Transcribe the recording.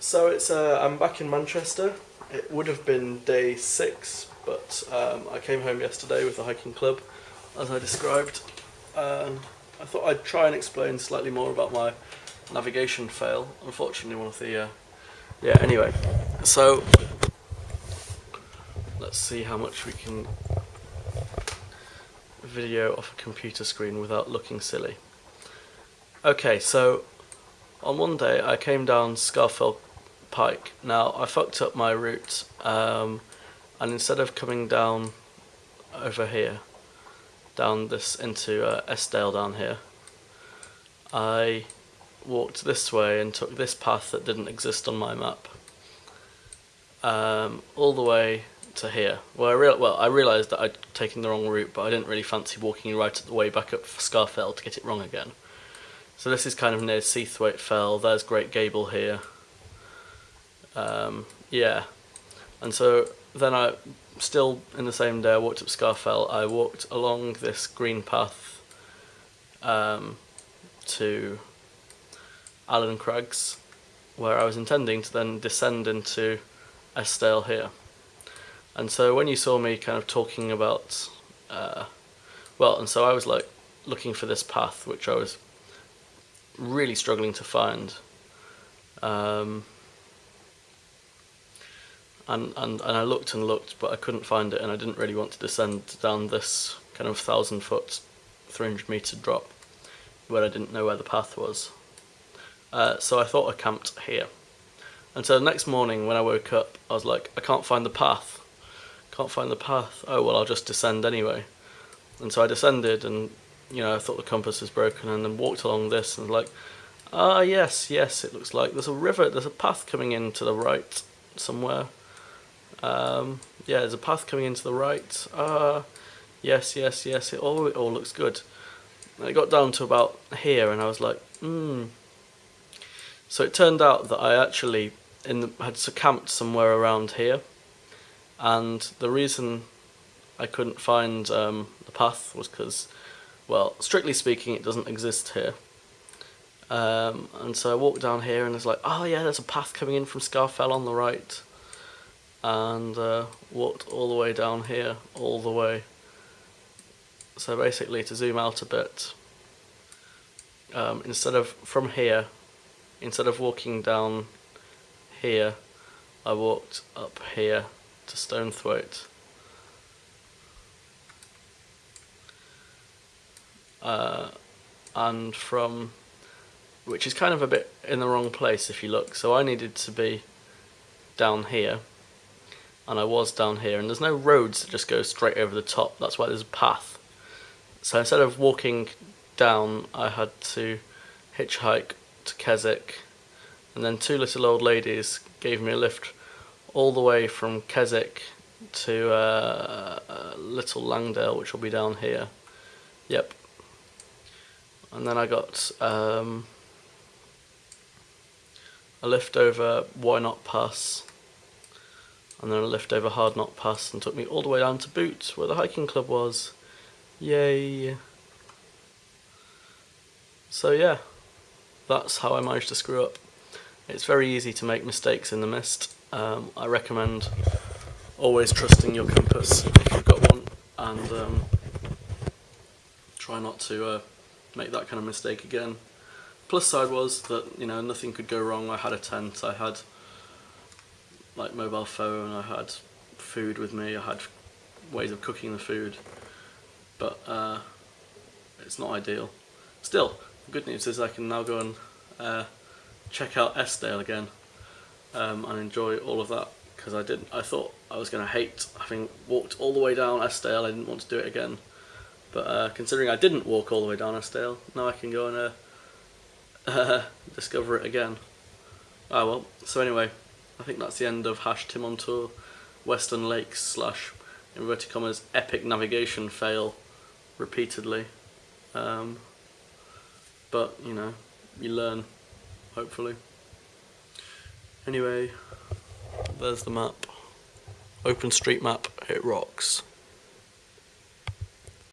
So it's uh, I'm back in Manchester. It would have been day six, but um, I came home yesterday with the hiking club, as I described. Um, I thought I'd try and explain slightly more about my navigation fail. Unfortunately, one of the uh, yeah. Anyway, so let's see how much we can video off a computer screen without looking silly. Okay, so on one day I came down Scafell Pike. Now I fucked up my route um, and instead of coming down over here, down this into uh, Eskdale down here, I walked this way and took this path that didn't exist on my map um, all the way to here. Well, I, real well, I realised that I'd taken the wrong route, but I didn't really fancy walking right at the way back up Scafell to get it wrong again. So this is kind of near Seathwaite Fell. There's Great Gable here. Um, yeah, and so then I, still in the same day, I walked up Scafell, I walked along this green path um, to Allen Crags, where I was intending to then descend into Eskdale here. And so when you saw me kind of talking about, uh, well, and so I was like looking for this path, which I was really struggling to find. Um, and, and, and I looked and looked, but I couldn't find it, and I didn't really want to descend down this kind of thousand foot, 300 meter drop where I didn't know where the path was. Uh, so I thought I camped here. And so the next morning when I woke up, I was like, I can't find the path. Can't find the path. Oh, well, I'll just descend anyway. And so I descended and, you know, I thought the compass was broken and then walked along this and like, ah, yes, yes, it looks like there's a river, there's a path coming in to the right somewhere. Um, yeah, there's a path coming into the right. Ah, yes, yes, yes, it all, it all looks good. I got down to about here and I was like, hmm. So it turned out that I actually in the, had camped somewhere around here and the reason I couldn't find um, the path was because, well, strictly speaking, it doesn't exist here. Um, and so I walked down here and it's like, oh yeah, there's a path coming in from Scafell on the right and uh, walked all the way down here, all the way. So basically to zoom out a bit, um, instead of from here, instead of walking down here, I walked up here to Stonethwaite. Uh, and from, which is kind of a bit in the wrong place if you look, so I needed to be down here and I was down here and there's no roads that just go straight over the top. That's why there's a path. So instead of walking down I had to hitchhike to Keswick and then two little old ladies gave me a lift all the way from Keswick to uh, uh, Little Langdale which will be down here. Yep. And then I got um, a lift over Wrynose Pass and then a lift over Hardknott Pass and took me all the way down to Boot where the hiking club was. Yay! So yeah, that's how I managed to screw up. It's very easy to make mistakes in the mist. Um, I recommend always trusting your compass if you've got one and um, try not to uh, make that kind of mistake again. Plus side was that you know nothing could go wrong. I had a tent, I had like mobile phone, I had food with me, I had ways of cooking the food, but uh, it's not ideal. Still, good news is I can now go and uh, check out Eskdale again um, and enjoy all of that because I didn't. I thought I was going to hate having walked all the way down Eskdale. I didn't want to do it again, but uh, considering I didn't walk all the way down Eskdale, now I can go and uh, discover it again. Ah well. So anyway, I think that's the end of hash Tim on tour Western Lakes slash inverted commas epic navigation fail repeatedly. Um, but you know, you learn hopefully. Anyway, there's the map. OpenStreetMap, it rocks.